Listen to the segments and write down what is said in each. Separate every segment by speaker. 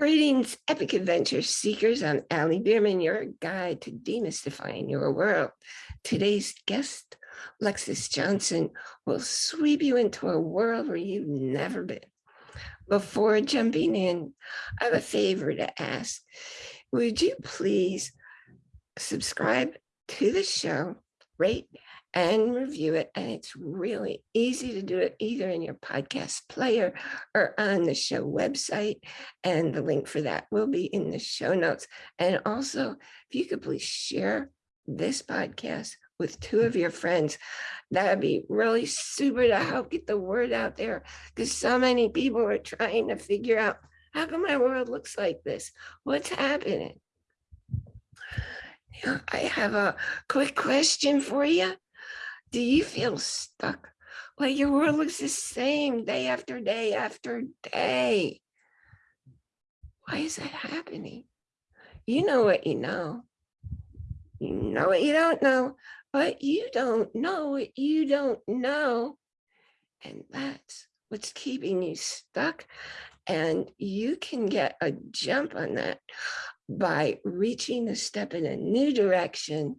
Speaker 1: Greetings, epic adventure seekers. I'm Allie Bierman, your guide to demystifying your world. Today's guest, Lexis Johnson, will sweep you into a world where you've never been. Before jumping in, I have a favor to ask. Would you please subscribe to the show, rate, and review it. And it's really easy to do it either in your podcast player or on the show website. And the link for that will be in the show notes. And also, if you could please share this podcast with two of your friends, that would be really super to help get the word out there because so many people are trying to figure out how come my world looks like this? What's happening? I have a quick question for you. Do you feel stuck? Like your world looks the same day after day after day. Why is that happening? You know what you know. You know what you don't know, but you don't know what you don't know. And that's what's keeping you stuck. And you can get a jump on that by reaching a step in a new direction.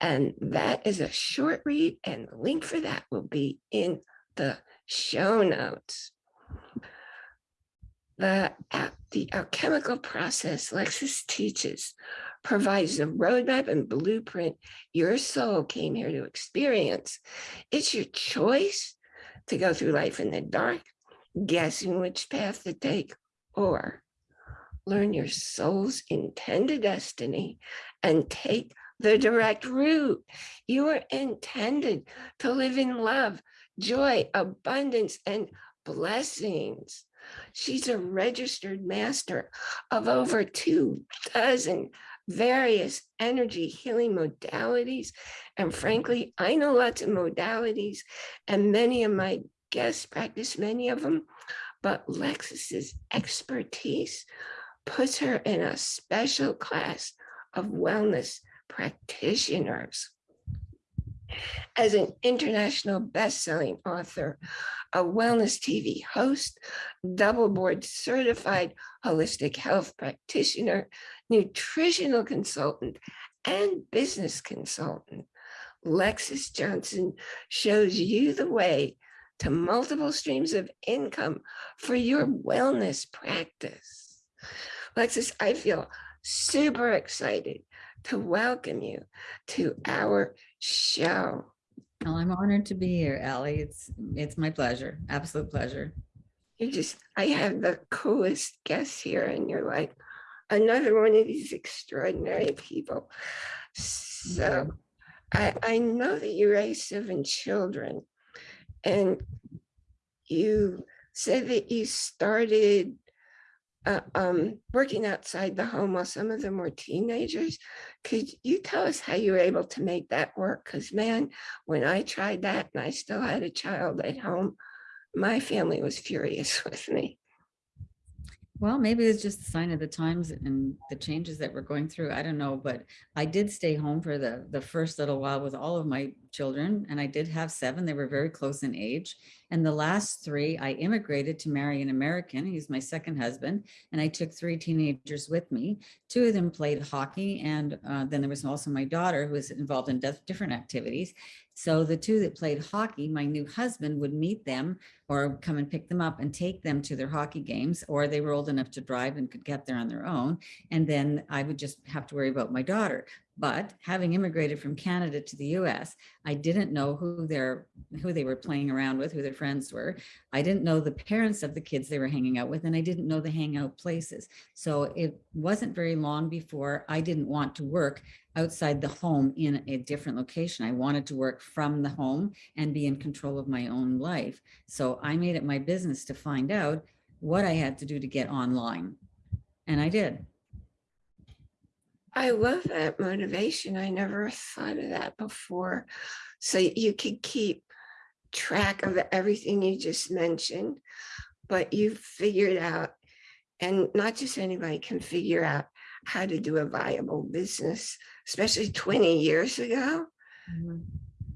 Speaker 1: And that is a short read and the link for that will be in the show notes. The, the alchemical process Lexis teaches provides the roadmap and blueprint your soul came here to experience. It's your choice to go through life in the dark, guessing which path to take, or learn your soul's intended destiny and take the direct route. You are intended to live in love, joy, abundance, and blessings. She's a registered master of over two dozen various energy healing modalities. And frankly, I know lots of modalities and many of my guests practice many of them, but Lexis's expertise puts her in a special class of wellness practitioners. As an international best-selling author, a wellness TV host, double board certified holistic health practitioner, nutritional consultant, and business consultant, Lexis Johnson shows you the way to multiple streams of income for your wellness practice. Lexis, I feel super excited to welcome you to our show.
Speaker 2: Well, I'm honored to be here, Allie. It's it's my pleasure, absolute pleasure.
Speaker 1: You just, I have the coolest guests here and you're like another one of these extraordinary people. So I, I know that you raised seven children and you said that you started uh, um, working outside the home while some of them were teenagers. Could you tell us how you were able to make that work? Because man, when I tried that and I still had a child at home, my family was furious with me.
Speaker 2: Well, maybe it's just a sign of the times and the changes that we're going through. I don't know, but I did stay home for the, the first little while with all of my children and I did have seven. They were very close in age. And the last three, I immigrated to marry an American. He's my second husband. And I took three teenagers with me. Two of them played hockey. And uh, then there was also my daughter who was involved in different activities. So the two that played hockey, my new husband would meet them or come and pick them up and take them to their hockey games, or they were old enough to drive and could get there on their own. And then I would just have to worry about my daughter. But having immigrated from Canada to the US, I didn't know who their who they were playing around with, who their friends were. I didn't know the parents of the kids they were hanging out with, and I didn't know the hangout places. So it wasn't very long before I didn't want to work outside the home in a different location. I wanted to work from the home and be in control of my own life. So I made it my business to find out what I had to do to get online. And I did.
Speaker 1: I love that motivation. I never thought of that before. So you could keep track of everything you just mentioned, but you figured out, and not just anybody can figure out how to do a viable business, especially 20 years ago. Mm -hmm.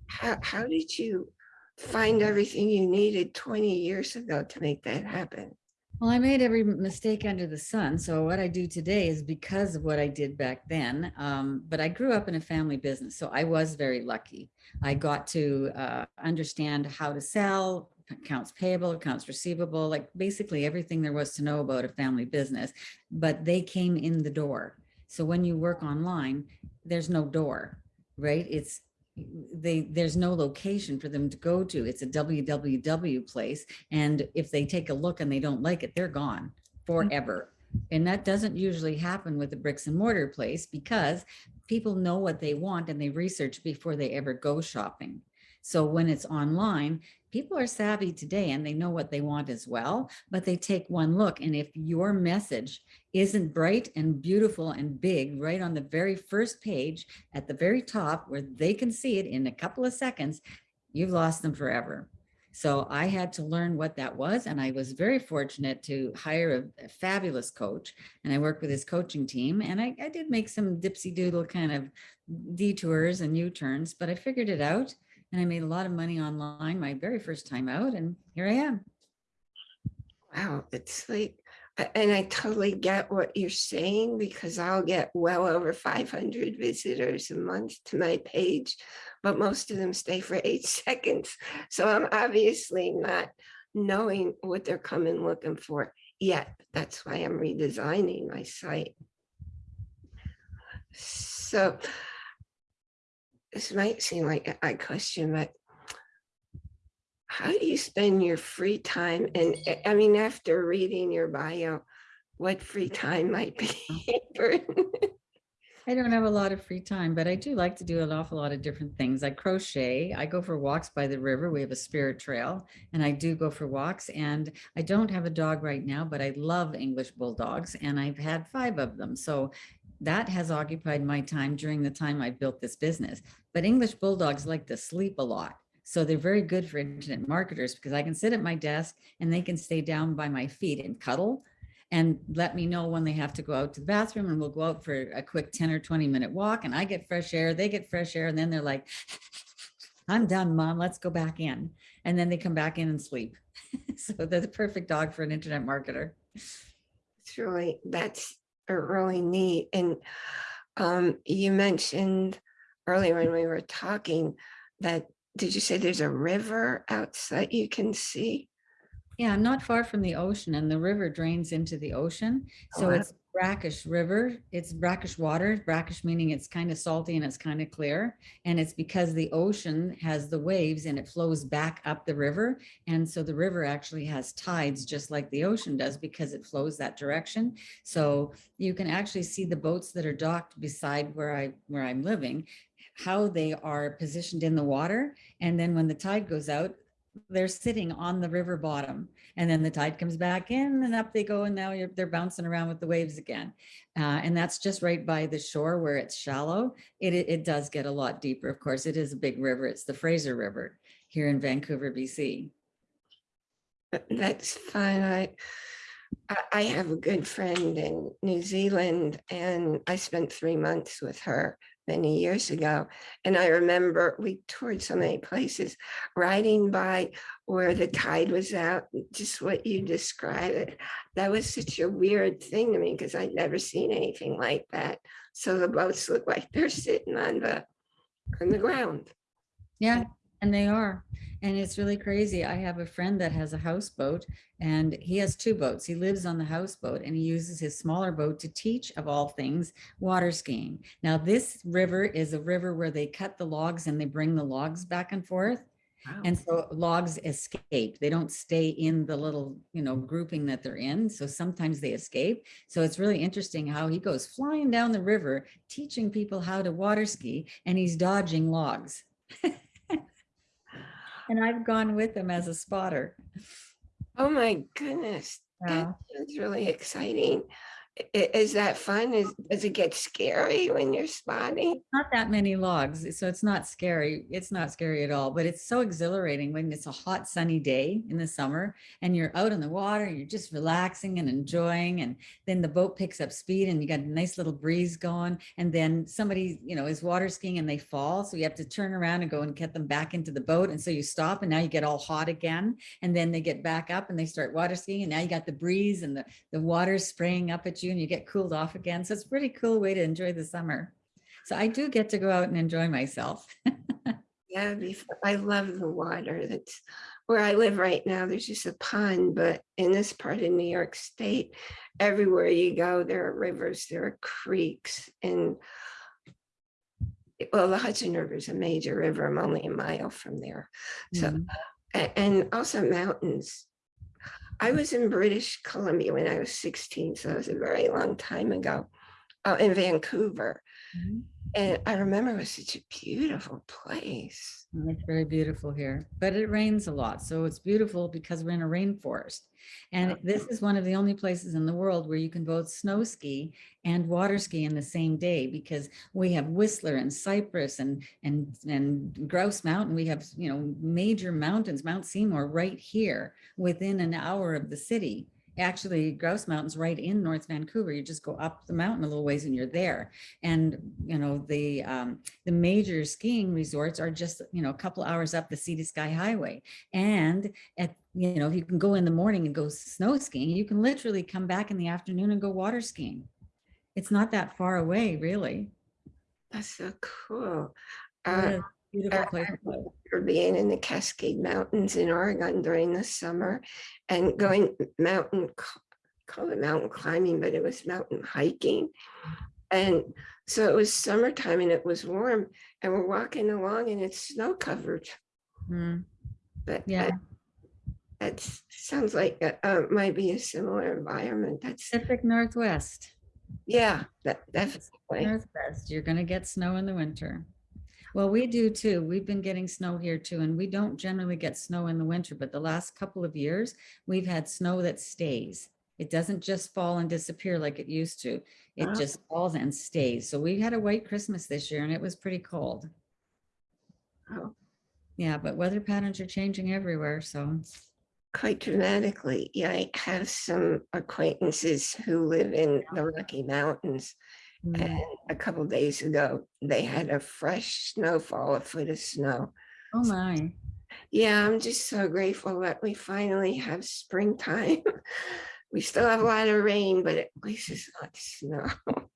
Speaker 1: How, how did you find everything you needed 20 years ago to make that happen?
Speaker 2: Well, I made every mistake under the sun. So what I do today is because of what I did back then. Um, but I grew up in a family business, so I was very lucky. I got to uh, understand how to sell, accounts payable, accounts receivable, like basically everything there was to know about a family business. But they came in the door. So when you work online, there's no door, right? It's they there's no location for them to go to. It's a www place. And if they take a look and they don't like it, they're gone mm-hmm. forever. And that doesn't usually happen with a bricks and mortar place because people know what they want and they research before they ever go shopping. So when it's online, people are savvy today and they know what they want as well, but they take one look. And if your message isn't bright and beautiful and big right on the very first page at the very top where they can see it in a couple of seconds, you've lost them forever. So I had to learn what that was. And I was very fortunate to hire a, a fabulous coach and I worked with his coaching team and I, I did make some dipsy doodle kind of detours and U-turns, but I figured it out and I made a lot of money online my very first time out and here I am.
Speaker 1: Wow, it's like, and I totally get what you're saying because I'll get well over 500 visitors a month to my page, but most of them stay for eight seconds. So I'm obviously not knowing what they're coming looking for yet. That's why I'm redesigning my site. So this might seem like a odd question, but how do you spend your free time? And uh, I mean, after reading your bio, what free time might be?
Speaker 2: I don't have a lot of free time, but I do like to do an awful lot of different things. I crochet, I go for walks by the river. We have a spirit trail and I do go for walks and I don't have a dog right now, but I love English bulldogs and I've had five of them. So that has occupied my time during the time I built this business. But English bulldogs like to sleep a lot. So they're very good for internet marketers because I can sit at my desk and they can stay down by my feet and cuddle and let me know when they have to go out to the bathroom and we'll go out for a quick 10 or 20 minute walk and I get fresh air, they get fresh air, and then they're like, I'm done, mom, let's go back in. And then they come back in and sleep. so they're the perfect dog for an internet marketer.
Speaker 1: It's really, that's really neat. And um, you mentioned earlier when we were talking that, did you say there's a river outside you can see?
Speaker 2: Yeah, I'm not far from the ocean and the river drains into the ocean.
Speaker 1: Oh,
Speaker 2: So
Speaker 1: wow.
Speaker 2: it's brackish river. It's brackish water, brackish meaning it's kind of salty and it's kind of clear. And it's because the ocean has the waves and it flows back up the river. And so the river actually has tides just like the ocean does because it flows that direction. So you can actually see the boats that are docked beside where I where I'm living, how they are positioned in the water. And then when the tide goes out, they're sitting on the river bottom and then the tide comes back in and up they go and now they're bouncing around with the waves again. Uh, and that's just right by the shore where it's shallow. It, it it does get a lot deeper. Of course it is a big river. It's the fraser river here in vancouver bc
Speaker 1: That's fine. I, I have a good friend in New Zealand and I spent three months with her many years ago. And I remember we toured so many places, riding by where the tide was out, just what you described it. That was such a weird thing to me because I'd never seen anything like that. So the boats look like they're sitting on the, on the ground.
Speaker 2: Yeah, and they are. And it's really crazy. I have a friend that has a houseboat and he has two boats. He lives on the houseboat and he uses his smaller boat to teach, of all things, water skiing. Now, this river is a river where they cut the logs and they bring the logs back and forth.
Speaker 1: Wow.
Speaker 2: And so logs escape. They don't stay in the little, you know, grouping that they're in. So sometimes they escape. So it's really interesting how he goes flying down the river, teaching people how to water ski, and he's dodging logs. and I've gone with him as a spotter.
Speaker 1: Oh my goodness. That sounds really exciting. Is that fun? Is, does it get scary when you're spotting?
Speaker 2: not that many logs, so it's not scary. It's not scary at all, but it's so exhilarating when it's a hot sunny day in the summer and you're out in the water, you're just relaxing and enjoying. And then the boat picks up speed and you got a nice little breeze going. And then somebody, you know, is water skiing and they fall. So you have to turn around and go and get them back into the boat. And so you stop and now you get all hot again. And then they get back up and they start water skiing. And now you got the breeze and the, the water spraying up at you and you get cooled off again. So it's a pretty cool way to enjoy the summer. So I do get to go out and enjoy myself.
Speaker 1: Yeah, I love the water. That's where I live right now. There's just a pond, but in this part of New York State, everywhere you go, there are rivers, there are creeks and well, the Hudson River is a major river. I'm only a mile from there. So,
Speaker 2: Mhm.
Speaker 1: a- and also mountains. I was in British Columbia when I was 16, so it was a very long time ago, uh, in Vancouver.
Speaker 2: Mhm.
Speaker 1: And I remember it was such a beautiful place.
Speaker 2: It's very beautiful here, but it rains a lot. So it's beautiful because we're in a rainforest. And this is one of the only places in the world where you can both snow ski and water ski in the same day because we have Whistler and Cypress and and and Grouse Mountain. We have, you know, major mountains, Mount Seymour right here within an hour of the city. Actually, Grouse Mountain's right in North Vancouver. You just go up the mountain a little ways and you're there. And, you know, the um, the major skiing resorts are just, you know, a couple hours up the Sea to Sky Highway. And at, you know, if you can go in the morning and go snow skiing, you can literally come back in the afternoon and go water skiing. It's not that far away, really.
Speaker 1: That's so cool. Uh,
Speaker 2: Beautiful
Speaker 1: I-
Speaker 2: place.
Speaker 1: for being in the Cascade Mountains in Oregon during the summer and going mountain, call it mountain climbing, but it was mountain hiking. And so it was summertime and it was warm and we're walking along and it's snow covered.
Speaker 2: Mm,
Speaker 1: But
Speaker 2: Yeah,
Speaker 1: that sounds like it uh, might be a similar environment. That's,
Speaker 2: Pacific Northwest.
Speaker 1: yeah, that definitely.
Speaker 2: Northwest, you're gonna get snow in the winter. Well, we do too. We've been getting snow here too, and we don't generally get snow in the winter, but the last couple of years, we've had snow that stays. It doesn't just fall and disappear like it used to. It
Speaker 1: Ah.
Speaker 2: just falls and stays. So we had a white Christmas this year and it was pretty cold.
Speaker 1: Oh,
Speaker 2: Yeah, but weather patterns are changing everywhere, so.
Speaker 1: Quite dramatically. Yeah, I have some acquaintances who live in the Rocky Mountains.
Speaker 2: Mm,
Speaker 1: And a couple days ago, they had a fresh snowfall, a foot of snow.
Speaker 2: Oh my,
Speaker 1: Yeah, I'm just so grateful that we finally have springtime. We still have a lot of rain, but at least it's not snow.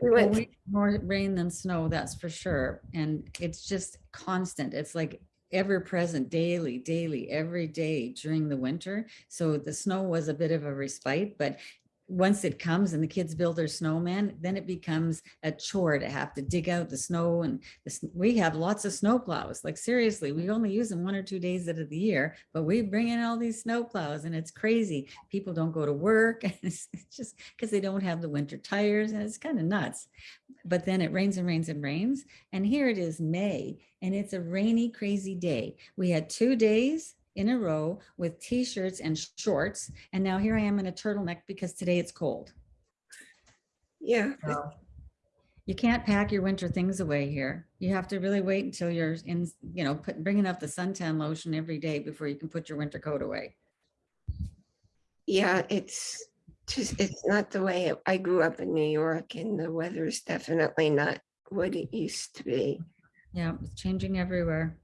Speaker 1: We
Speaker 2: Well, we more rain than snow, that's for sure. And it's just constant. It's like ever present daily, daily, every day during the winter. So the snow was a bit of a respite, but once it comes and the kids build their snowman, then it becomes a chore to have to dig out the snow and the, we have lots of snow plows. Like seriously, we only use them one or two days out of the year, but we bring in all these snow plows and it's crazy. People don't go to work. and It's it's just because they don't have the winter tires and it's kind of nuts. But then it rains and rains and rains. And here it is May and it's a rainy, crazy day. We had two days in a row with t-shirts and shorts. And now here I am in a turtleneck because today it's cold.
Speaker 1: yeah,
Speaker 2: You can't pack your winter things away here. You have to really wait until you're in, you know, put, bringing up the suntan lotion every day before you can put your winter coat away.
Speaker 1: yeah, it's just, it's not the way it- I grew up in New York and the weather is definitely not what it used to be.
Speaker 2: Yeah, it's changing everywhere.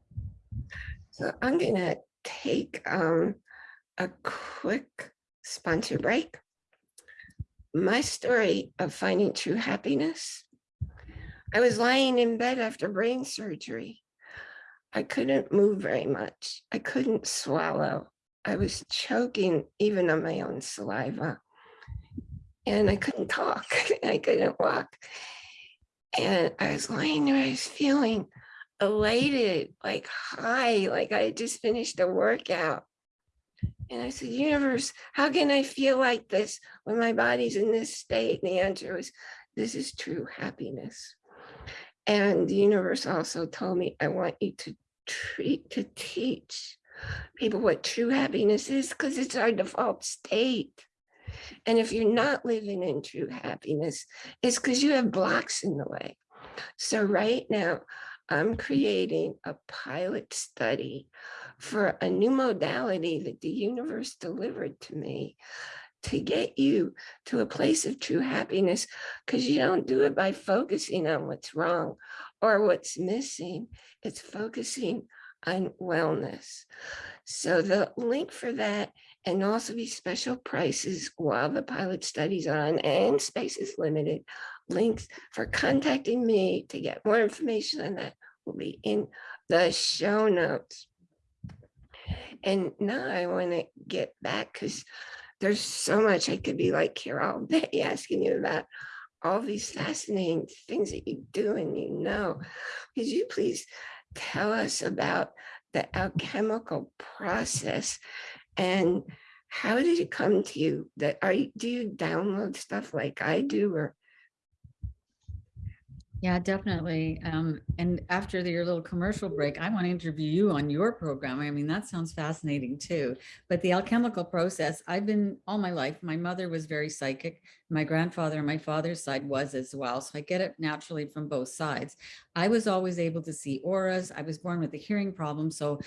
Speaker 1: So I'm gonna take um a quick sponsor break. My story of finding true happiness. I was lying in bed after brain surgery. I couldn't move very much. I couldn't swallow. I was choking even on my own saliva. And I couldn't talk. I couldn't walk. And I was lying there, I was feeling elated, like high, like I just finished a workout. And I said, universe, how can I feel like this when my body's in this state? And the answer was, this is true happiness. And the universe also told me, I want you to treat, to teach people what true happiness is because it's our default state. And if you're not living in true happiness, it's because you have blocks in the way. So right now, I'm creating a pilot study for a new modality that the universe delivered to me to get you to a place of true happiness because you don't do it by focusing on what's wrong or what's missing. It's focusing on wellness. So the link for that and also be special prices while the pilot study's on and space is limited. Links for contacting me to get more information on that will be in the show notes. And now I want to get back because there's so much I could be like here all day asking you about all these fascinating things that you do and you know. Could you please tell us about the alchemical process and how did it come to you that are you do you download stuff like I do or
Speaker 2: Yeah, definitely. Um, and after the- your little commercial break, I want to interview you on your program. I mean, that sounds fascinating too. But the alchemical process, I've been all my life. My mother was very psychic. My grandfather on my father's side was as well. So I get it naturally from both sides. I was always able to see auras. I was born with a hearing problem. So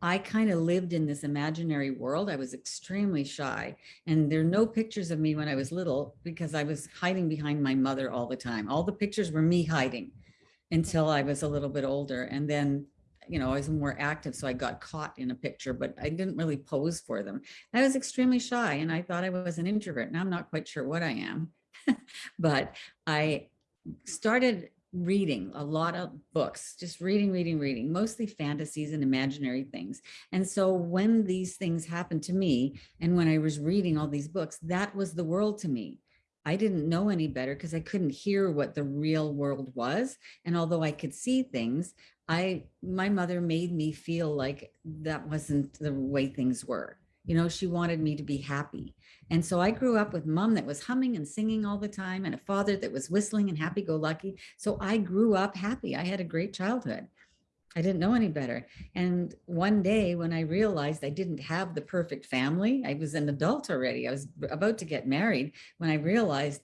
Speaker 2: I kind of lived in this imaginary world. I was extremely shy. And there are no pictures of me when I was little because I was hiding behind my mother all the time. All the pictures were me hiding until I was a little bit older. And then, you know, I was more active. So I got caught in a picture, but I didn't really pose for them. I was extremely shy and I thought I was an introvert. Now I'm not quite sure what I am, but I started reading a lot of books, just reading, reading, reading, mostly fantasies and imaginary things. And so when these things happened to me, and when I was reading all these books, that was the world to me. I didn't know any better because I couldn't hear what the real world was. And although I could see things, I my mother made me feel like that wasn't the way things were. You know, she wanted me to be happy. And so I grew up with mom that was humming and singing all the time and a father that was whistling and happy go lucky. So I grew up happy. I had a great childhood. I didn't know any better. And one day when I realized I didn't have the perfect family, I was an adult already. I was about to get married when I realized,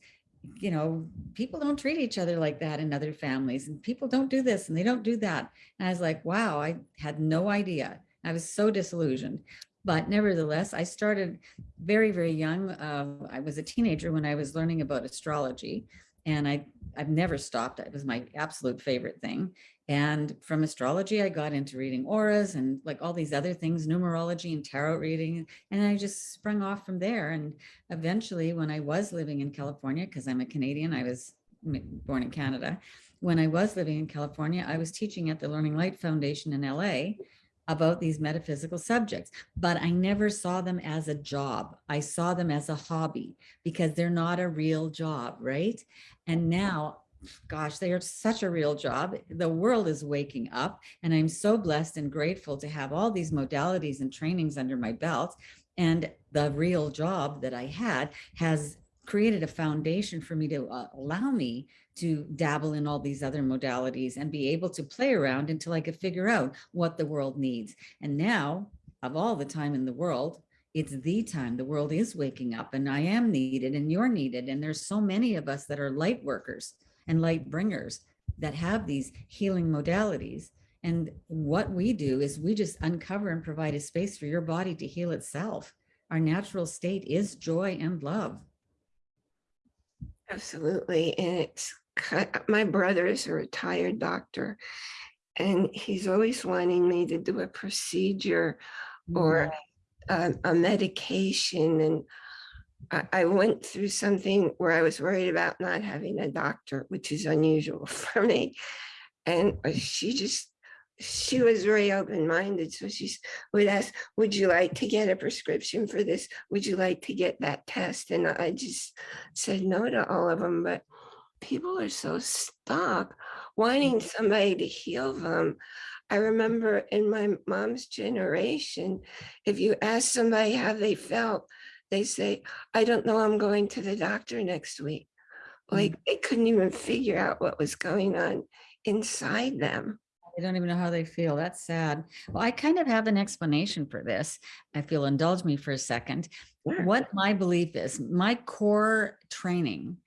Speaker 2: you know, people don't treat each other like that in other families and people don't do this and they don't do that. And I was like, wow, I had no idea. I was so disillusioned. But nevertheless, I started very, very young. Uh, I was a teenager when I was learning about astrology and I, I've never stopped. It was my absolute favorite thing. And from astrology, I got into reading auras and like all these other things, numerology and tarot reading. And I just sprung off from there. And eventually when I was living in California, because I'm a Canadian, I was born in Canada. When I was living in California, I was teaching at the Learning Light Foundation in LA about these metaphysical subjects, but I never saw them as a job. I saw them as a hobby because they're not a real job, right? And now, gosh, they are such a real job. The world is waking up and I'm so blessed and grateful to have all these modalities and trainings under my belt. And the real job that I had has created a foundation for me to uh, allow me to dabble in all these other modalities and be able to play around until I could figure out what the world needs. And now, of all the time in the world, it's the time the world is waking up and I am needed and you're needed. And there's so many of us that are light workers and light bringers that have these healing modalities. And what we do is we just uncover and provide a space for your body to heal itself. Our natural state is joy and love.
Speaker 1: Absolutely. And it's my brother is a retired doctor and he's always wanting me to do a procedure or a, a medication. And I, I went through something where I was worried about not having a doctor, which is unusual for me. And uh, she just she was very open-minded. So she would ask, would you like to get a prescription for this? Would you like to get that test? And I just said no to all of them. But people are so stuck wanting mm. somebody to heal them. I remember in my mom's generation, if you ask somebody how they felt, they say, I don't know, I'm going to the doctor next week. Like mm. they couldn't even figure out what was going on inside them.
Speaker 2: They don't even know how they feel. That's sad. Well, I kind of have an explanation for this. If you'll indulge me for a second.
Speaker 1: Yeah.
Speaker 2: what my belief is, my core training,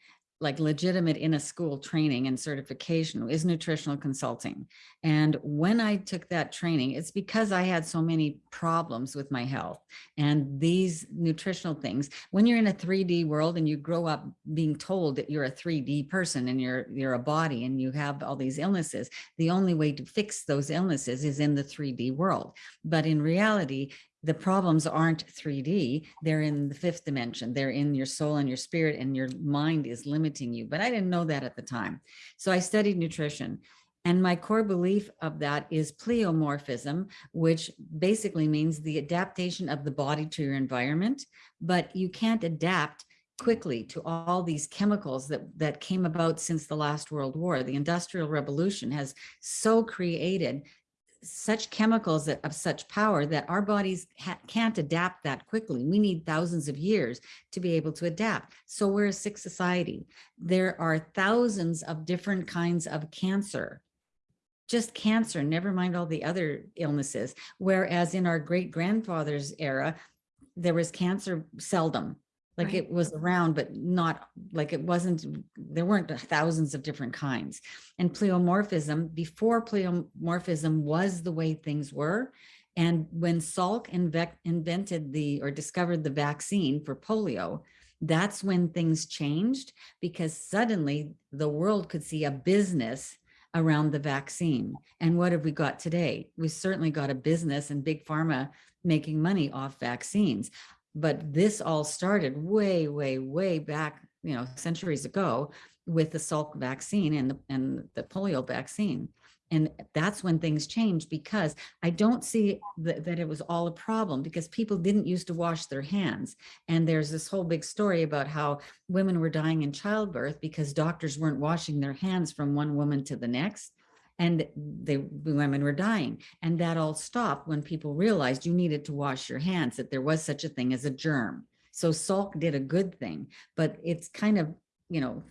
Speaker 2: like legitimate in a school training and certification is nutritional consulting. And when I took that training, it's because I had so many problems with my health and these nutritional things. When you're in a 3D world and you grow up being told that you're a 3D person and you're you're a body and you have all these illnesses, the only way to fix those illnesses is in the 3D world. But in reality, the problems aren't 3D, they're in the fifth dimension. They're in your soul and your spirit and your mind is limiting you. But I didn't know that at the time. So I studied nutrition. And my core belief of that is pleomorphism, which basically means the adaptation of the body to your environment, but you can't adapt quickly to all these chemicals that, that came about since the last World War. The Industrial Revolution has so created such chemicals that of such power that our bodies can't adapt that quickly. We need thousands of years to be able to adapt. So we're a sick society. There are thousands of different kinds of cancer, just cancer, never mind all the other illnesses. Whereas in our great grandfather's era, there was cancer seldom like
Speaker 1: Right.
Speaker 2: it was around, but not like it wasn't, there weren't thousands of different kinds. And pleomorphism, before pleomorphism was the way things were. And when Salk inve- invented the, or discovered the vaccine for polio, that's when things changed because suddenly the world could see a business around the vaccine. And what have we got today? We certainly got a business and big pharma making money off vaccines. But this all started way, way, way back, you know, centuries ago with the Salk vaccine and the, and the polio vaccine. And that's when things changed because I don't see that, that it was all a problem because people didn't used to wash their hands. And there's this whole big story about how women were dying in childbirth because doctors weren't washing their hands from one woman to the next and the women were dying. And that all stopped when people realized you needed to wash your hands, that there was such a thing as a germ. So Salk did a good thing, but it's kind of, you know,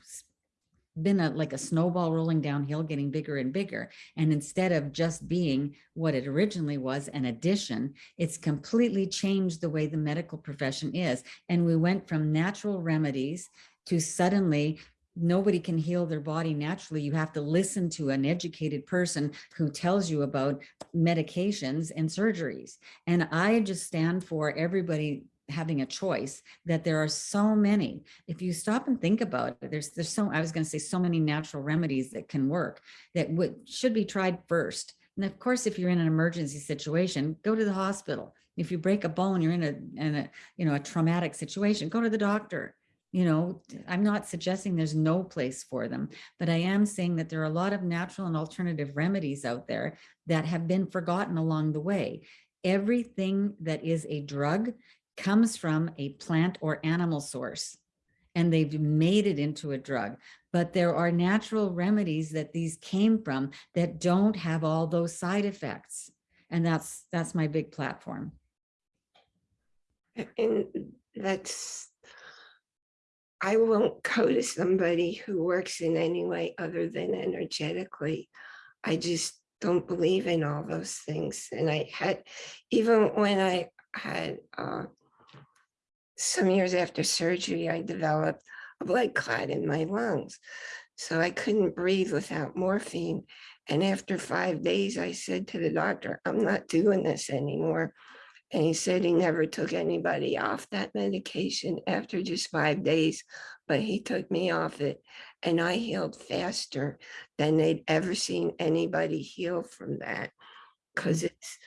Speaker 2: been a like a snowball rolling downhill, getting bigger and bigger. And instead of just being what it originally was, an addition, it's completely changed the way the medical profession is. And we went from natural remedies to suddenly nobody can heal their body naturally. You have to listen to an educated person who tells you about medications and surgeries. And I just stand for everybody having a choice that there are so many if you stop and think about it there's there's so i was going to say so many natural remedies that can work that would should be tried first and of course if you're in an emergency situation go to the hospital if you break a bone you're in a in a you know a traumatic situation go to the doctor you know, I'm not suggesting there's no place for them, but I am saying that there are a lot of natural and alternative remedies out there that have been forgotten along the way. Everything that is a drug comes from a plant or animal source and they've made it into a drug. But there are natural remedies that these came from that don't have all those side effects. And that's that's my big platform.
Speaker 1: And that's, I won't go to somebody who works in any way other than energetically. I just don't believe in all those things. And I had, even when I had, uh, some years after surgery, I developed a blood clot in my lungs. So I couldn't breathe without morphine. And after five days, I said to the doctor, I'm not doing this anymore. And he said he never took anybody off that medication after just five days, but he took me off it and I healed faster than they'd ever seen anybody heal from that. Cause mm. it's,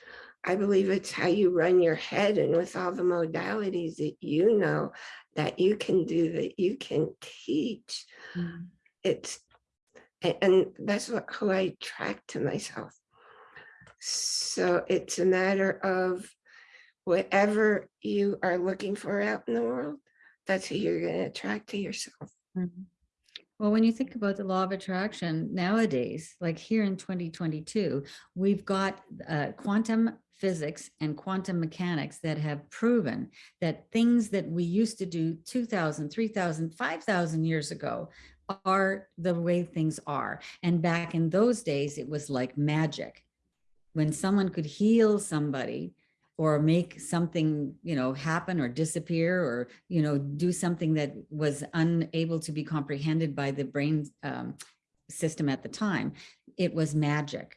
Speaker 1: I believe it's how you run your head and with all the modalities that you know that you can do, that you can teach. Mm. It's, and that's what, who I attract to myself. So it's a matter of whatever you are looking for out in the world, that's who you're going to attract to yourself.
Speaker 2: Mhm. Well, when you think about the law of attraction nowadays, like here in 2022, we've got uh, quantum physics and quantum mechanics that have proven that things that we used to do 2000, 3000, 5000 years ago are the way things are. And back in those days, it was like magic. When someone could heal somebody, or make something, you know, happen or disappear or, you know, do something that was unable to be comprehended by the brain um, system at the time. It was magic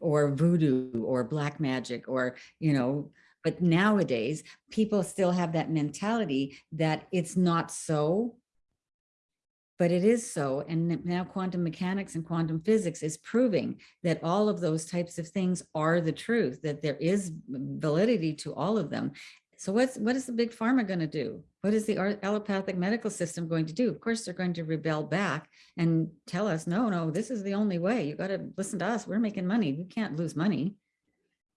Speaker 2: or voodoo or black magic or, you know, but nowadays people still have that mentality that it's not so, but it is so. And now quantum mechanics and quantum physics is proving that all of those types of things are the truth, that there is validity to all of them. So what's, what is the big pharma going to do? What is the allopathic medical system going to do? Of course, they're going to rebel back and tell us, no, no, this is the only way. You got to listen to us. We're making money. We can't lose money.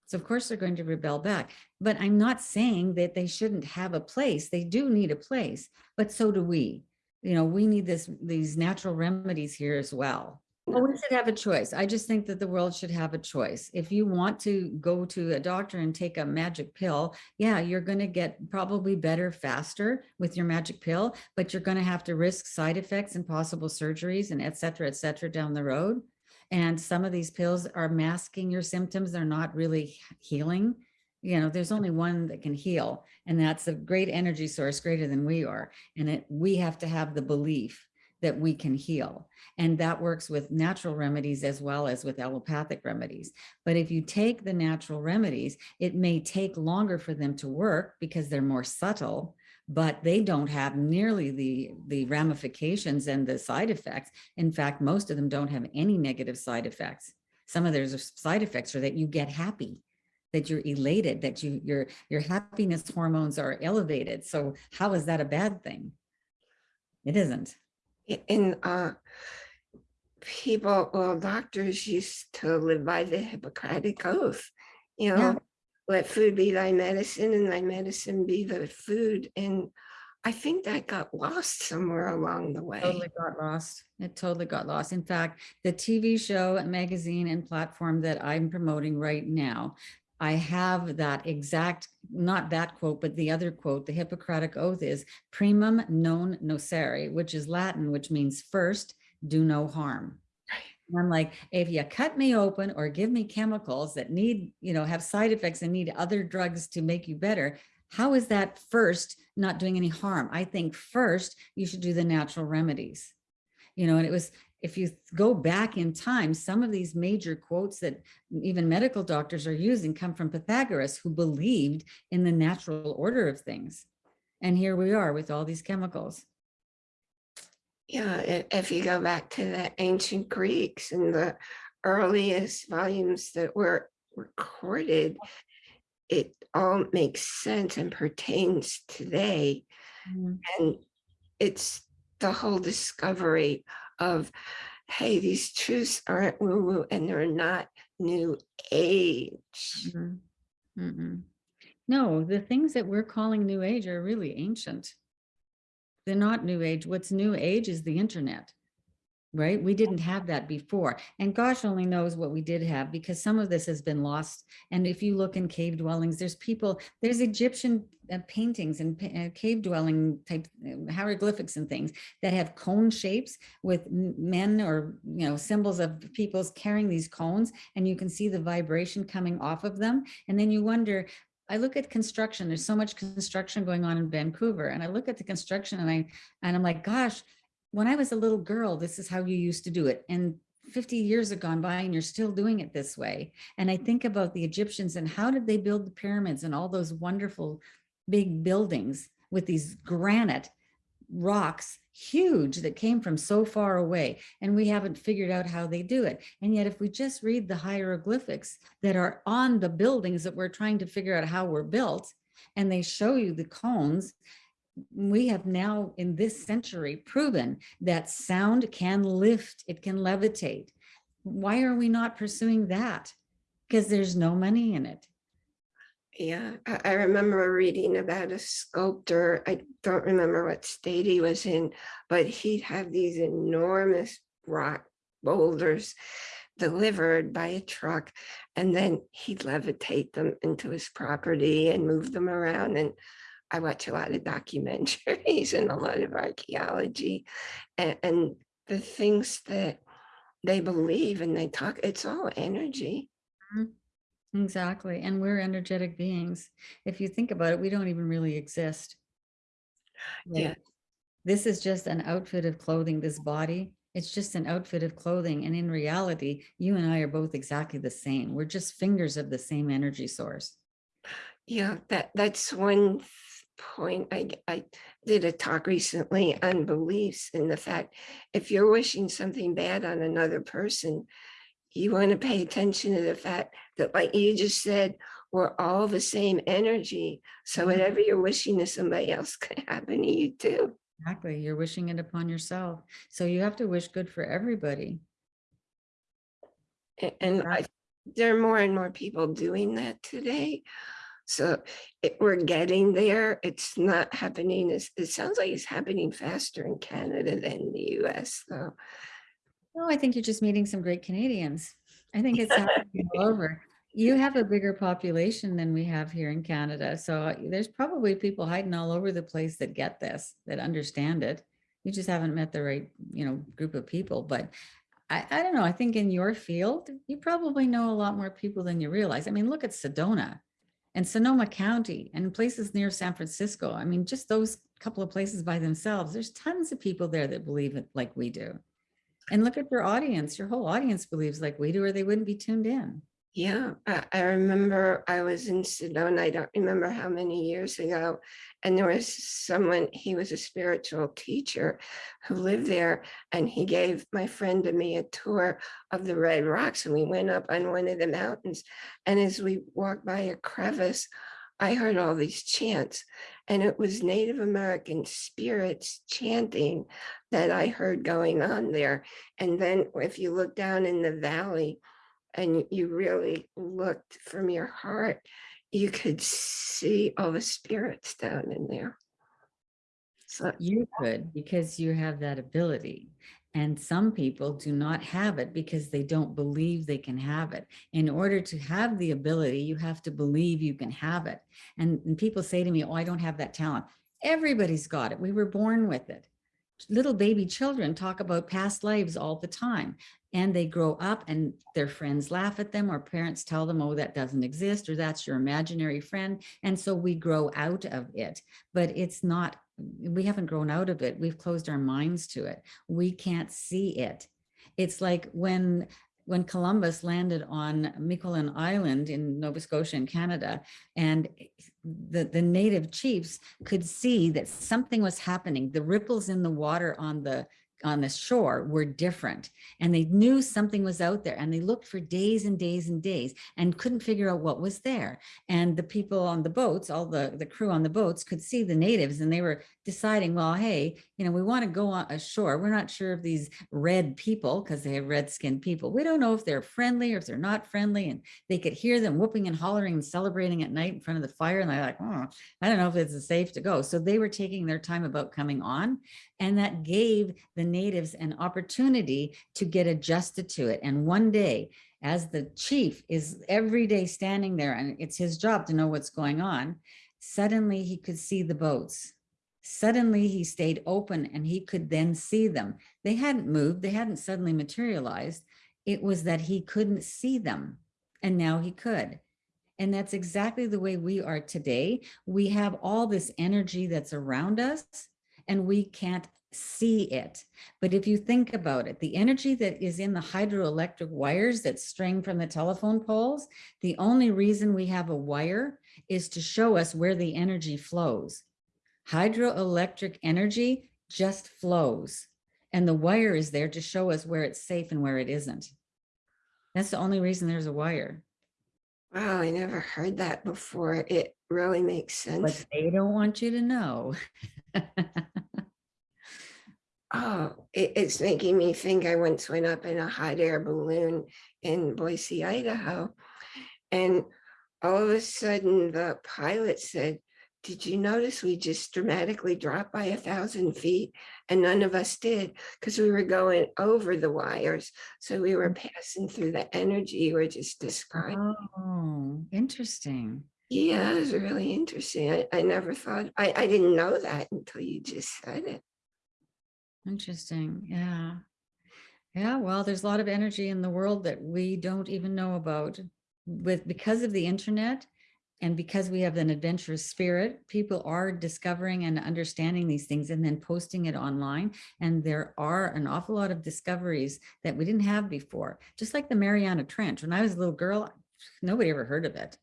Speaker 2: So of course they're going to rebel back. But I'm not saying that they shouldn't have a place. They do need a place, but so do we. You know, we need this, these natural remedies here as well. Well, we should have a choice. I just think that the world should have a choice. If you want to go to a doctor and take a magic pill, yeah, you're going to get probably better faster with your magic pill, but you're going to have to risk side effects and possible surgeries and et cetera, et cetera down the road. And some of these pills are masking your symptoms. They're not really healing. You know, there's only one that can heal, and that's a great energy source greater than we are. And it, we have to have the belief that we can heal. And that works with natural remedies as well as with allopathic remedies. But if you take the natural remedies, it may take longer for them to work because they're more subtle, but they don't have nearly the, the ramifications and the side effects. In fact, most of them don't have any negative side effects. Some of their side effects are that you get happy, that you're elated, that you, your, your happiness hormones are elevated. So how is that a bad thing? It isn't.
Speaker 1: in uh people well doctors used to live by the hippocratic oath you know
Speaker 2: Yeah.
Speaker 1: let food be thy medicine and thy medicine be the food and i think that got lost somewhere along the way
Speaker 2: Totally got lost. It totally got lost. In fact, the TV show, magazine and platform that I'm promoting right now, I have that exact, not that quote, but the other quote, the Hippocratic Oath is primum non nocere, which is Latin, which means first, do no harm. And I'm like, if you cut me open or give me chemicals that need, you know, have side effects and need other drugs to make you better, how is that first not doing any harm? I think first you should do the natural remedies. You know, and it was, if you go back in time, some of these major quotes that even medical doctors are using come from Pythagoras, who believed in the natural order of things. And here we are with all these chemicals.
Speaker 1: yeah if you go back to the ancient greeks and the earliest volumes that were recorded it all makes sense and pertains today mm-hmm. And it's the whole discovery of, hey, these truths aren't woo-woo and they're not new age.
Speaker 2: Mhm. Mm-mm. No, the things that we're calling new age are really ancient. They're not new age. What's new age is the internet. Right? We didn't have that before. And gosh only knows what we did have because some of this has been lost. And if you look in cave dwellings, there's people, there's Egyptian uh, paintings and uh, cave dwelling type uh, hieroglyphics and things that have cone shapes with men or, you know, symbols of people's carrying these cones and you can see the vibration coming off of them. And then you wonder, I look at construction, there's so much construction going on in Vancouver and I look at the construction and I, and I'm like, gosh, when I was a little girl, this is how you used to do it. And 50 years have gone by and you're still doing it this way. And I think about the Egyptians and how did they build the pyramids and all those wonderful big buildings with these granite rocks, huge that came from so far away. And we haven't figured out how they do it. And yet, if we just read the hieroglyphics that are on the buildings that we're trying to figure out how we're built, and they show you the cones, we have now in this century proven that sound can lift, it can levitate. Why are we not pursuing that? Because there's no money in it.
Speaker 1: Yeah, I, remember reading about a sculptor. I don't remember what state he was in, but he'd have these enormous rock boulders delivered by a truck, and then he'd levitate them into his property and move them around. And I watch a lot of documentaries and a lot of archaeology, and, and the things that they believe and they talk, it's all energy. Mm-hmm.
Speaker 2: Exactly. And we're energetic beings. If you think about it, we don't even really exist. Like,
Speaker 1: Yeah.
Speaker 2: This is just an outfit of clothing, this body. It's just an outfit of clothing. And in reality, you and I are both exactly the same. We're just fingers of the same energy source.
Speaker 1: Yeah, that that's one point. I, I did a talk recently on beliefs and the fact if you're wishing something bad on another person, you want to pay attention to the fact that, like you just said, we're all the same energy. So
Speaker 2: Mhm.
Speaker 1: whatever you're wishing to somebody else can happen to you too.
Speaker 2: Exactly. You're wishing it upon yourself. So you have to wish good for everybody.
Speaker 1: A- And I, there are more and more people doing that today. So it, we're getting there. It's not happening. as it sounds like it's happening faster in Canada than the US though.
Speaker 2: No, I think you're just meeting some great Canadians. I think it's happening all over. You have a bigger population than we have here in Canada. So uh, there's probably people hiding all over the place that get this, that understand it. You just haven't met the right, you know, group of people. But I, I don't know. I think in your field, you probably know a lot more people than you realize. I mean, look at Sedona and Sonoma County and places near San Francisco. I mean, just those couple of places by themselves, there's tons of people there that believe it like we do. And look at your audience. Your whole audience believes like we do, or they wouldn't be tuned in.
Speaker 1: Yeah, I, I remember I was in Sedona, I don't remember how many years ago, and there was someone, he was a spiritual teacher who lived there, and he gave my friend and me a tour of the Red Rocks, and we went up on one of the mountains, and as we walked by a crevice, I heard all these chants, and it was Native American spirits chanting that I heard going on there. And then if you look down in the valley, and you really looked from your heart, you could see all the spirits down in there. So
Speaker 2: You could because you have that ability. And some people do not have it because they don't believe they can have it. In order to have the ability, you have to believe you can have it. And, and people say to me, oh, I don't have that talent. Everybody's got it. We were born with it. Little baby children talk about past lives all the time. And they grow up and their friends laugh at them or parents tell them, oh, that doesn't exist or that's your imaginary friend. And so we grow out of it, but it's not we haven't grown out of it. We've closed our minds to it. We can't see it. It's like when when Columbus landed on Miquelon Island in Nova Scotia in Canada, and the, the native chiefs could see that something was happening. The ripples in the water on the on the shore were different and they knew something was out there and they looked for days and days and days and couldn't figure out what was there. And the people on the boats all the the crew on the boats could see the natives and they were deciding well hey you know we want to go on ashore we're not sure if these red people because they have red skinned people we don't know if they're friendly or if they're not friendly and they could hear them whooping and hollering and celebrating at night in front of the fire and they're like oh, i don't know if it's safe to go. So they were taking their time about coming on and that gave the natives an opportunity to get adjusted to it. And one day, as the chief is every day standing there and it's his job to know what's going on, suddenly he could see the boats. Suddenly he stayed open and he could then see them. They hadn't moved, they hadn't suddenly materialized. It was that he couldn't see them and now he could. And that's exactly the way we are today. We have all this energy that's around us and we can't see it. But if you think about it, the energy that is in the hydroelectric wires that string from the telephone poles, the only reason we have a wire is to show us where the energy flows. Hydroelectric energy just flows and the wire is there to show us where it's safe and where it isn't. That's the only reason there's a wire.
Speaker 1: Wow, I never heard that before. It really makes sense.
Speaker 2: But they don't want you to know.
Speaker 1: Oh, it, it's making me think I once went up in a hot air balloon in Boise, Idaho. And all of a sudden the pilot said, did you notice we just dramatically dropped by a thousand feet? And none of us did because we were going over the wires. So we were mm. passing through the energy you were just describing.
Speaker 2: Oh, interesting.
Speaker 1: Yeah, it was really interesting. I, I never thought, I, I didn't know that until you just said it.
Speaker 2: Interesting. Yeah. Yeah. Well, there's a lot of energy in the world that we don't even know about. with, because of the internet and because we have an adventurous spirit, people are discovering and understanding these things and then posting it online. And there are an awful lot of discoveries that we didn't have before. Just like the Mariana Trench. When I was a little girl, nobody ever heard of it.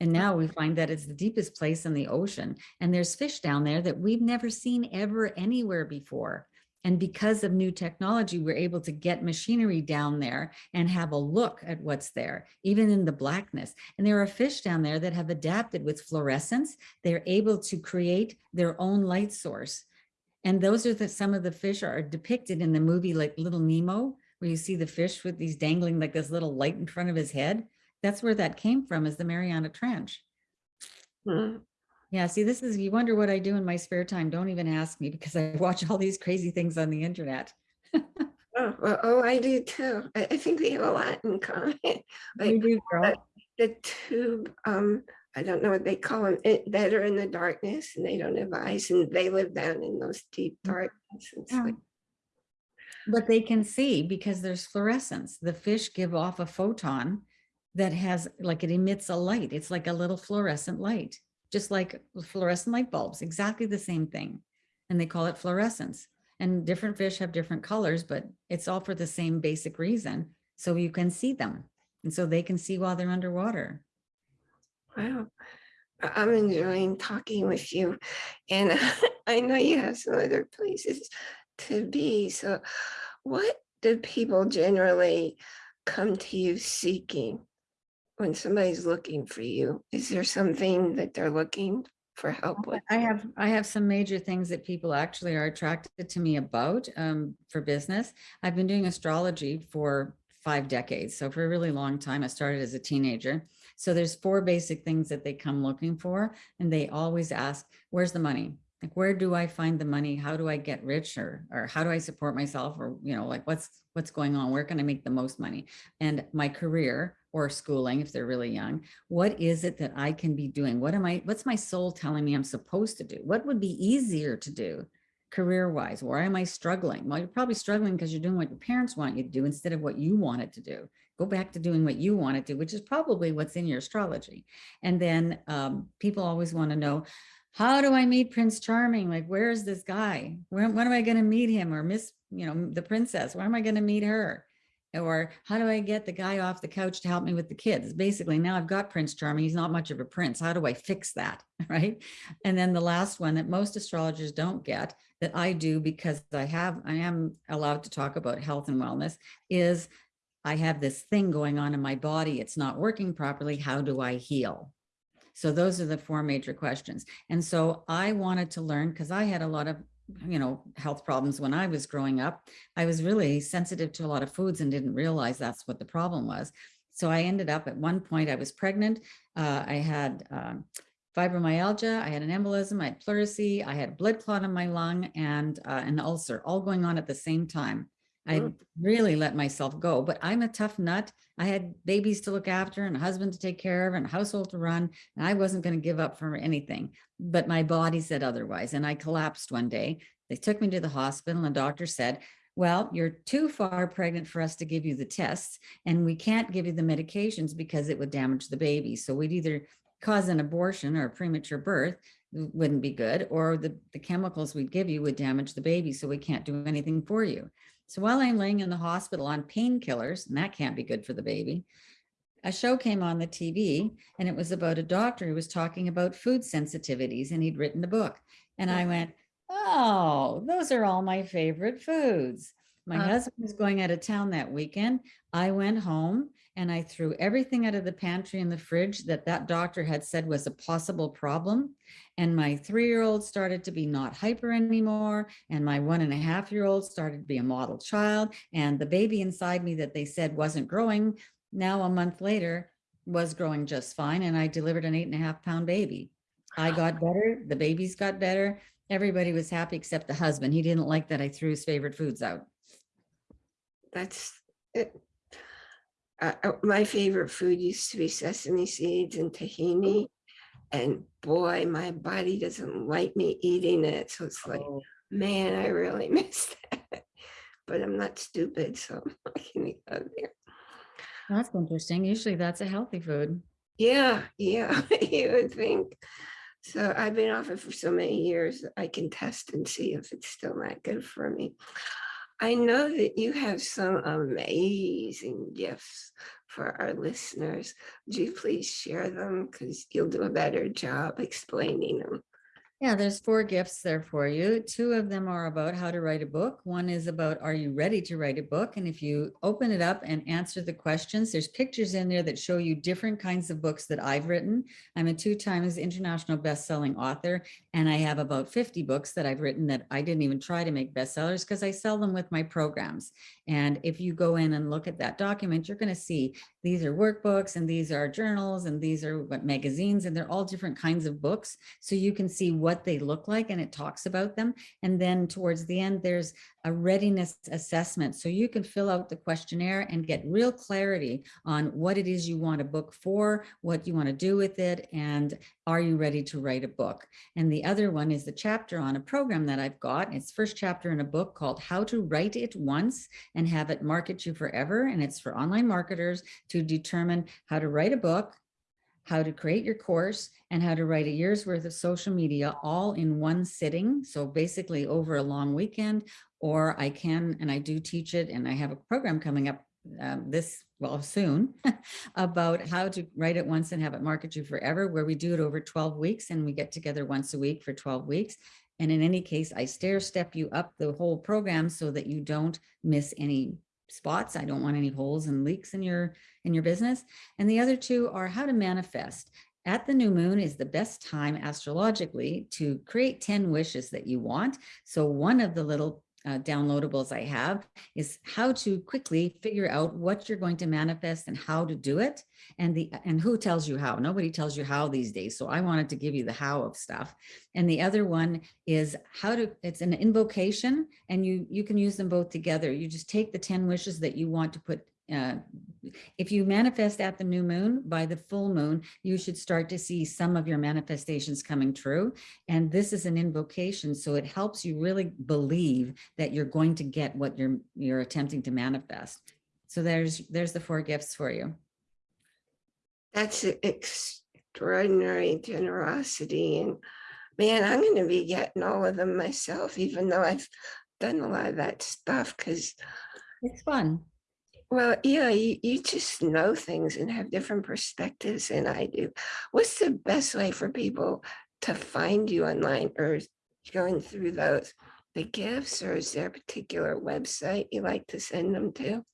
Speaker 2: And now we find that it's the deepest place in the ocean. And there's fish down there that we've never seen ever anywhere before. And because of new technology, we're able to get machinery down there and have a look at what's there, even in the blackness. And there are fish down there that have adapted with fluorescence. They're able to create their own light source. And those are the, some of the fish are depicted in the movie like Little Nemo, where you see the fish with these dangling like this little light in front of his head. That's where that came from is the Mariana Trench.
Speaker 1: Hmm.
Speaker 2: Yeah, see, this is, you wonder what I do in my spare time. Don't even ask me because I watch all these crazy things on the internet.
Speaker 1: Oh, well, oh, I do too. I, I think we have a lot in common.
Speaker 2: You
Speaker 1: Like
Speaker 2: do, girl.
Speaker 1: the tube, um, I don't know what they call them, it, that are in the darkness and they don't have eyes and they live down in those deep darkness. It's
Speaker 2: Yeah.
Speaker 1: like,
Speaker 2: But they can see because there's fluorescence. The fish give off a photon that has like it emits a light. It's like a little fluorescent light, just like fluorescent light bulbs, exactly the same thing. And they call it fluorescence. And different fish have different colors, but it's all for the same basic reason. So you can see them. And so they can see while they're underwater.
Speaker 1: Wow. I'm enjoying talking with you and I know you have some other places to be. So what do people generally come to you seeking when somebody's looking for you? Is there something that they're looking for help with?
Speaker 2: I have, I have some major things that people actually are attracted to me about um, for business. I've been doing astrology for five decades. So for a really long time, I started as a teenager. So there's four basic things that they come looking for. And they always ask, where's the money? Like, where do I find the money? How do I get rich or, or how do I support myself? Or, you know, like what's, what's going on? Where can I make the most money? And my career or schooling, if they're really young, what is it that I can be doing? What am I, what's my soul telling me I'm supposed to do? What would be easier to do career-wise? Why am I struggling? Well, you're probably struggling because you're doing what your parents want you to do instead of what you wanted to do. Go back to doing what you want to do, which is probably what's in your astrology. And then um, people always want to know, how do I meet Prince Charming? Like, where is this guy? When am I going to meet him? Or Miss, you know, the princess, where am I going to meet her? Or how do I get the guy off the couch to help me with the kids? Basically, now I've got Prince Charming. He's not much of a prince. How do I fix that? Right. And then the last one that most astrologers don't get that I do because I have, I am allowed to talk about health and wellness is I have this thing going on in my body. It's not working properly. How do I heal? So those are the four major questions. And so I wanted to learn because I had a lot of you know, health problems when I was growing up. I was really sensitive to a lot of foods and didn't realize that's what the problem was. So I ended up at one point, I was pregnant. Uh, I had um, fibromyalgia, I had an embolism, I had pleurisy, I had a blood clot in my lung and uh, an ulcer all going on at the same time. I
Speaker 1: Mm.
Speaker 2: really let myself go, but I'm a tough nut. I had babies to look after and a husband to take care of and a household to run. And I wasn't going to give up for anything, but my body said otherwise. And I collapsed one day. They took me to the hospital and the doctor said, well, you're too far pregnant for us to give you the tests and we can't give you the medications because it would damage the baby. So we'd either cause an abortion or a premature birth wouldn't be good, or the, the chemicals we'd give you would damage the baby. So we can't do anything for you. So while I'm laying in the hospital on painkillers, and that can't be good for the baby, a show came on the TV and it was about a doctor who was talking about food sensitivities and he'd written a book. And I went, oh, those are all my favorite foods. My
Speaker 1: Uh.
Speaker 2: husband was going out of town that weekend. I went home and I threw everything out of the pantry and the fridge that that doctor had said was a possible problem. And my three-year-old started to be not hyper anymore. And my one and a half year old started to be a model child. And the baby inside me that they said wasn't growing, now a month later was growing just fine. And I delivered an eight and a half pound baby. I got better, the babies got better. Everybody was happy except the husband. He didn't like that I threw his favorite foods out.
Speaker 1: That's it. Uh, uh, my favorite food used to be sesame seeds and tahini. And boy, my body doesn't like me eating it. So it's like,
Speaker 2: Oh.
Speaker 1: man, I really miss that. But I'm not stupid, so I can eat out there.
Speaker 2: That's interesting. Usually that's a healthy food.
Speaker 1: Yeah, yeah, you would think. So I've been off it for so many years, I can test and see if it's still not good for me. I know that you have some amazing gifts for our listeners. Would you please share them? Because you'll do a better job explaining them.
Speaker 2: Yeah, there's four gifts there for you. Two of them are about how to write a book. One is about, are you ready to write a book? And if you open it up and answer the questions, there's pictures in there that show you different kinds of books that I've written. I'm a two times international best-selling author, and I have about 50 books that I've written that I didn't even try to make bestsellers because I sell them with my programs. And if you go in and look at that document, you're going to see these are workbooks and these are journals and these are magazines and they're all different kinds of books. So you can see what they look like and it talks about them. And then towards the end, there's a readiness assessment. So you can fill out the questionnaire and get real clarity on what it is you want a book for, what you want to do with it, and are you ready to write a book? And the other one is the chapter on a program that I've got. It's first chapter in a book called How to Write It Once and Have It Market You Forever. And it's for online marketers to determine how to write a book, how to create your course and how to write a year's worth of social media all in one sitting. So basically over a long weekend, or I can, and I do teach it and I have a program coming up um, this, well, soon about how to write it once and have it market you forever, where we do it over 12 weeks and we get together once a week for 12 weeks. And in any case, I stair step you up the whole program so that you don't miss any spots. I don't want any holes and leaks in your in your business. And the other two are how to manifest. At the new moon is the best time astrologically to create 10 wishes that you want. So one of the little uh, downloadables I have is how to quickly figure out what you're going to manifest and how to do it. And the and who tells you how? Nobody tells you how these days. So I wanted to give you the how of stuff. And the other one is how to, it's an invocation and you, you can use them both together. You just take the 10 wishes that you want to put uh, if you manifest at the new moon, by the full moon, you should start to see some of your manifestations coming true. And this is an invocation, so it helps you really believe that you're going to get what you're you're attempting to manifest. So there's there's the four gifts for you.
Speaker 1: That's extraordinary generosity. And man, I'm going to be getting all of them myself, even though I've done a lot of that stuff because
Speaker 2: it's fun.
Speaker 1: Well, yeah, you, you just know things and have different perspectives than I do. What's the best way for people to find you online or going through those, the gifts, or is there a particular website you like to send them to?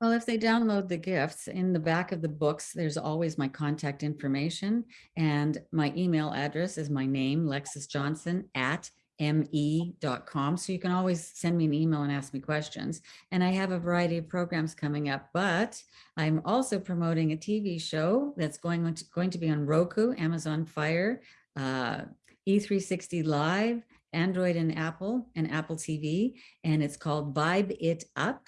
Speaker 2: Well, if they download the gifts in the back of the books, there's always my contact information and my email address is my name, Lexis Johnson at me.com. So you can always send me an email and ask me questions. And I have a variety of programs coming up, but I'm also promoting a TV show that's going to, going to be on Roku, Amazon Fire, uh, E360 Live, Android and Apple and Apple TV. And it's called Vibe It Up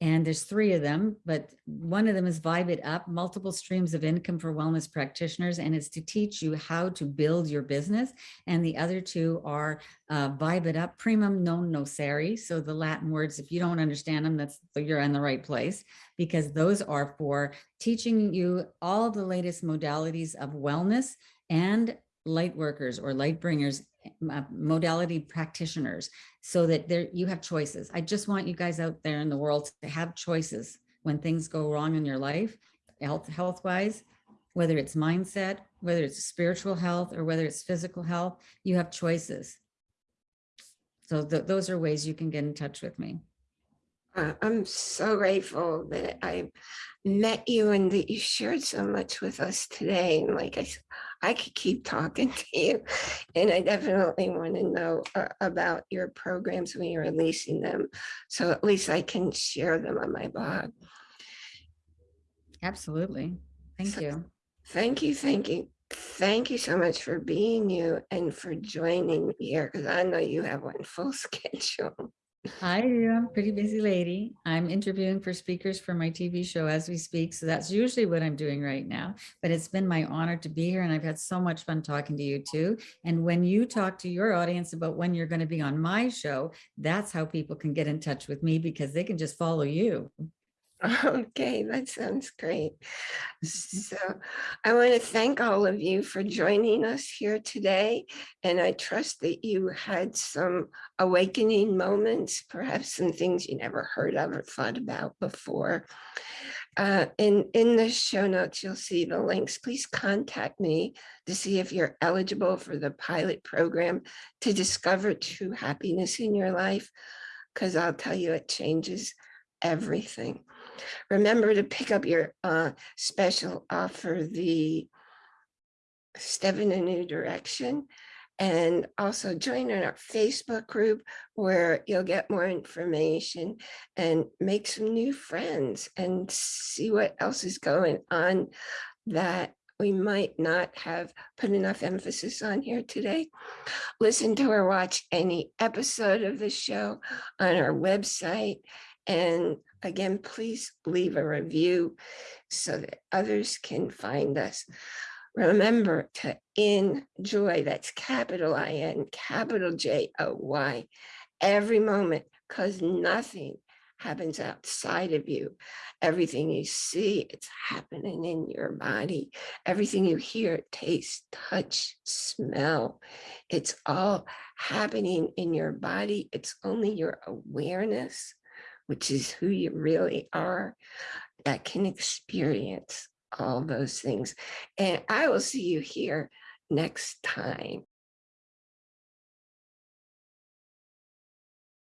Speaker 2: and there's three of them, but one of them is Vibe It Up, multiple streams of income for wellness practitioners, and it's to teach you how to build your business. And the other two are uh, Vibe It Up, Primum Non Nocere. So the Latin words, if you don't understand them, that's you're in the right place, because those are for teaching you all the latest modalities of wellness and light workers or light bringers uh, modality practitioners so that there you have choices. I just want you guys out there in the world to have choices when things go wrong in your life, health health wise, whether it's mindset, whether it's spiritual health or whether it's physical health, you have choices. So th those are ways you can get in touch with me.
Speaker 1: Uh, I'm so grateful that I met you and that you shared so much with us today. And like I said, I could keep talking to you and I definitely want to know uh, about your programs when you're releasing them. So at least I can share them on my blog.
Speaker 2: Absolutely. Thank
Speaker 1: So-
Speaker 2: you.
Speaker 1: Thank you, thank you. Thank you so much for being you and for joining me here because I know you have one full schedule.
Speaker 2: I do. I'm a pretty busy lady. I'm interviewing for speakers for my TV show as we speak. So that's usually what I'm doing right now. But it's been my honor to be here and I've had so much fun talking to you too. And when you talk to your audience about when you're going to be on my show, that's how people can get in touch with me because they can just follow you.
Speaker 1: Okay, that sounds great. So I want to thank all of you for joining us here today. And I trust that you had some awakening moments, perhaps some things you never heard of or thought about before. Uh, in, in the show notes, you'll see the links. Please contact me to see if you're eligible for the pilot program to discover true happiness in your life, because I'll tell you, it changes everything. Remember to pick up your uh, special offer, the Step in a New Direction. And also join in our Facebook group where you'll get more information and make some new friends and see what else is going on that we might not have put enough emphasis on here today. Listen to or watch any episode of the show on our website. And again, please leave a review so that others can find us. Remember to enjoy, that's capital I-N, capital J-O-Y, every moment, because nothing happens outside of you. Everything you see, it's happening in your body. Everything you hear, taste, touch, smell, it's all happening in your body. It's only your awareness, which is who you really are, that can experience all those things. And I will see you here next time.